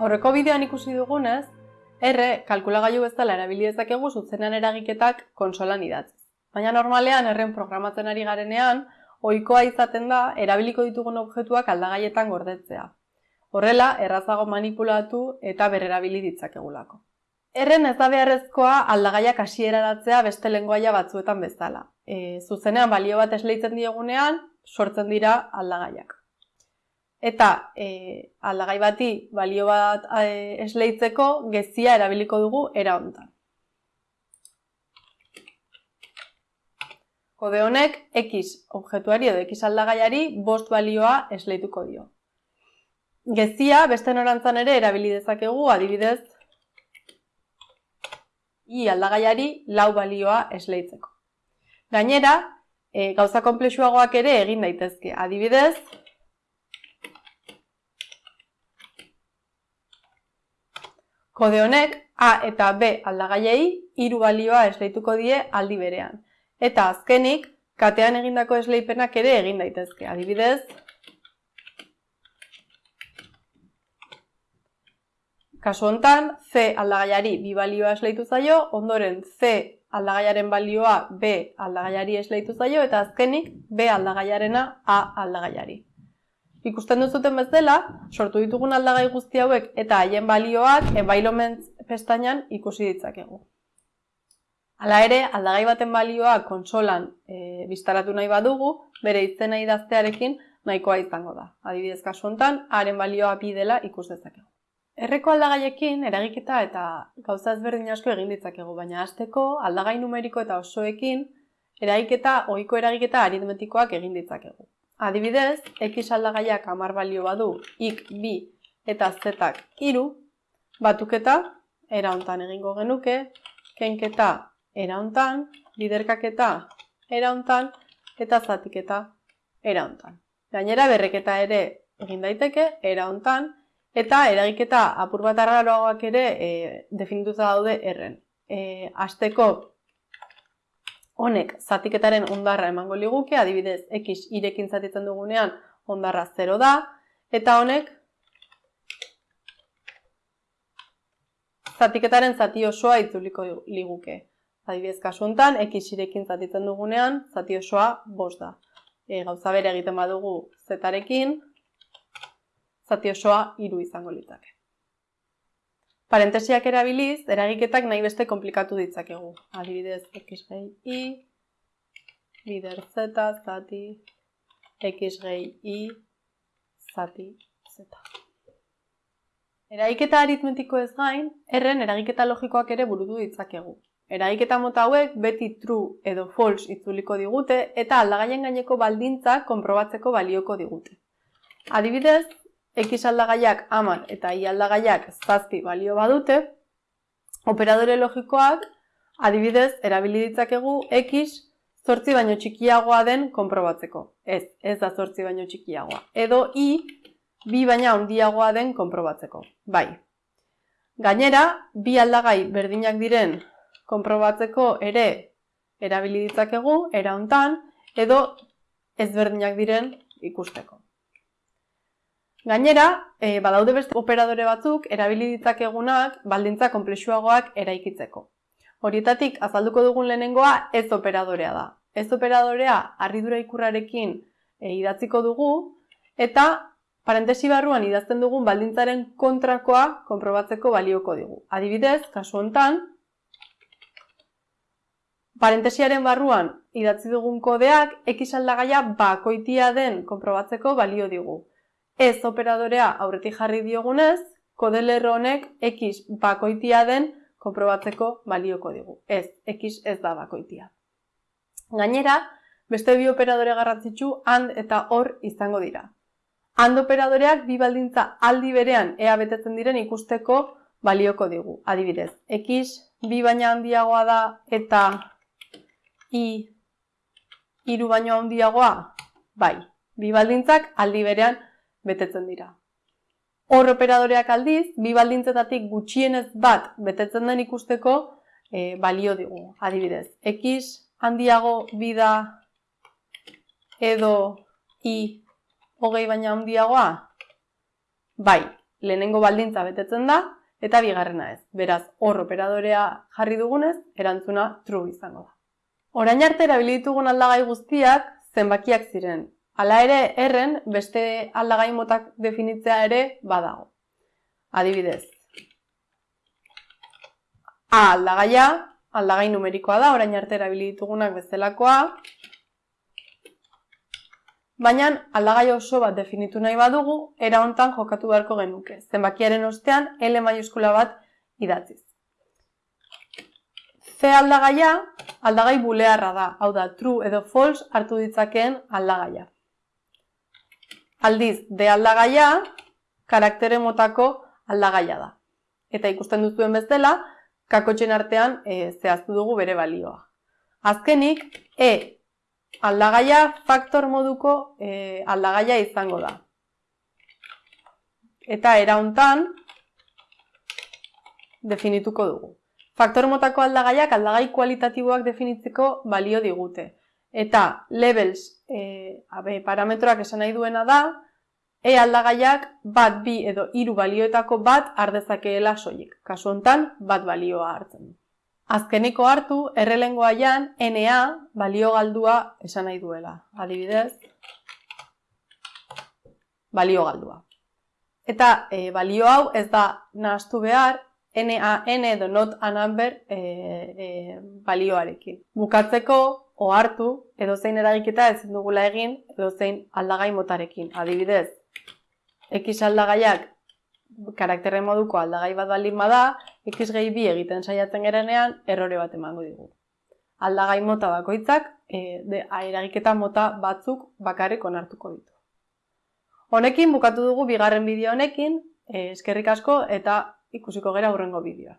Horreko bideoan ikusi dugunez, R kalkulagailu bezala erabili dezakegu zuzenean eragiketak konsolan idatziz. Baina normalean erren programatzen ari garenean, ohikoa izaten da erabiliko ditugun objektuak aldagaietan gordetzea. Horrela, errazago manipulatu eta berrerabili ditzakegulako. Erren ez da beharrezkoa aldagaiak hasieraratzea beste lengoaia batzuetan bezala. E, zuzenean balio bat esleitzen diegunean, sortzen dira aldagaiak eta e, aldagai bati balio bat e, esleitzeko gezia erabiliko dugu era hontan. Kode honek x objektuari edo x aldagaiari bost balioa esleituko dio. Gezia beste norantzan ere erabili dezakegu adibidez i aldagaiari lau balioa esleitzeko. Gainera, e, gauza komplexuagoak ere egin daitezke. Adibidez, Kode honek A eta B aldagaiei hiru balioa esleituko die aldi berean. Eta azkenik, katean egindako esleipenak ere egin daitezke. Adibidez, kasu hontan, C aldagaiari bi balioa esleitu zaio, ondoren C aldagaiaren balioa B aldagaiari esleitu zaio, eta azkenik B aldagaiarena A aldagaiari. Ikusten duzuten bezala, sortu ditugun aldagai guzti hauek eta haien balioak environment pestainan ikusi ditzakegu. Hala ere, aldagai baten balioa konsolan e, biztaratu nahi badugu, bere izena idaztearekin nahikoa izango da. Adibidez kasu hontan, haren balioa bi dela ikus dezakegu. Erreko aldagaiekin eragiketa eta gauza ezberdin asko egin ditzakegu, baina hasteko aldagai numeriko eta osoekin eragiketa ohiko eragiketa aritmetikoak egin ditzakegu. Adibidez, x aldagaiak amar balio badu, ik bi eta zetak iru, batuketa era egingo genuke, kenketa era liderkaketa hontan, eta zatiketa era. Gainera berreketa ere egin daiteke era eta eragiketa apur bat arraroagoak ere e, definituta daude erren. E, azteko honek zatiketaren ondarra emango liguke, adibidez x irekin zatitzen dugunean ondarra 0 da, eta honek zatiketaren zati osoa itzuliko liguke. Adibidez kasu honetan, x irekin zatitzen dugunean, zati osoa 5 da. E, gauza bere egiten badugu zetarekin, zati osoa 3 izango litake. Parentesiak erabiliz, eragiketak nahi beste komplikatu ditzakegu. Adibidez, x gehi i, bider z, zati, x gehi i, zati, z. Eragiketa aritmetiko ez gain, erren eragiketa logikoak ere burutu ditzakegu. Eragiketa mota hauek beti true edo false itzuliko digute eta aldagaien gaineko baldintzak konprobatzeko balioko digute. Adibidez, x aldagaiak amar eta y aldagaiak zazpi balio badute, operadore logikoak adibidez erabili ditzakegu x zortzi baino txikiagoa den konprobatzeko. Ez, ez da zortzi baino txikiagoa. Edo y bi baina handiagoa den konprobatzeko. Bai. Gainera, bi aldagai berdinak diren konprobatzeko ere erabili ditzakegu, era hontan, edo ezberdinak diren ikusteko. Gainera, e, badaude beste operadore batzuk erabili ditzakegunak baldintza konplexuagoak eraikitzeko. Horietatik azalduko dugun lehenengoa ez operadorea da. Ez operadorea harridura ikurrarekin e, idatziko dugu eta parentesi barruan idazten dugun baldintzaren kontrakoa konprobatzeko balioko digu. Adibidez, kasu hontan, parentesiaren barruan idatzi dugun kodeak x aldagaia bakoitia den konprobatzeko balio digu ez operadorea aurretik jarri diogunez, kodelerro honek x bakoitia den konprobatzeko balioko digu. Ez, x ez da bakoitia. Gainera, beste bi operadore garrantzitsu and eta hor izango dira. And operadoreak bi baldintza aldi berean ea betetzen diren ikusteko balioko digu. Adibidez, x bi baina handiagoa da eta i hiru baino handiagoa, bai, bi baldintzak aldi berean betetzen dira. Hor operadoreak aldiz, bi baldintzetatik gutxienez bat betetzen den ikusteko e, balio digu. Adibidez, x handiago bida edo i hogei baina handiagoa? Bai, lehenengo baldintza betetzen da, eta bigarrena ez. Beraz, hor operadorea jarri dugunez, erantzuna true izango da. Orain arte erabilitugun aldagai guztiak zenbakiak ziren. Hala ere, erren beste aldagai motak definitzea ere badago. Adibidez, A aldagaia, aldagai numerikoa da, orain arte erabilitugunak bezalakoa, baina aldagai oso bat definitu nahi badugu, era hontan jokatu beharko genuke, zenbakiaren ostean L maiuskula bat idatziz. C aldagaia, aldagai bulearra da, hau da, true edo false hartu ditzakeen aldagaia. Aldiz, D aldagaia, karaktere motako aldagaia da. Eta ikusten duzuen bezala, kakotxen artean e, zehaztu dugu bere balioa. Azkenik, E aldagaia faktor moduko e, aldagaia izango da. Eta era hontan definituko dugu. Faktor motako aldagaiak aldagai kualitatiboak definitzeko balio digute. Eta levels e, abe, parametroak esan nahi duena da, E aldagaiak bat bi edo hiru balioetako bat ardezakeela soilik. Kasu hontan bat balioa hartzen. Azkeneko hartu errelengoaian NA balio galdua esan nahi duela. Adibidez, balio galdua. Eta e, balio hau ez da nahastu behar NaN edo not a number e, e, balioarekin. Bukatzeko ohartu edo zein eragiketa ezin dugula egin edo zein aldagai motarekin. Adibidez, X aldagaiak karakterren moduko aldagai bat baldin bada, X gehi bi egiten saiatzen gerenean, errore bat emango digu. Aldagai mota bakoitzak, e, de, eragiketa mota batzuk bakarrik onartuko ditu. Honekin bukatu dugu bigarren bideo honekin, eskerrik asko eta ikusiko gera hurrengo bideoa.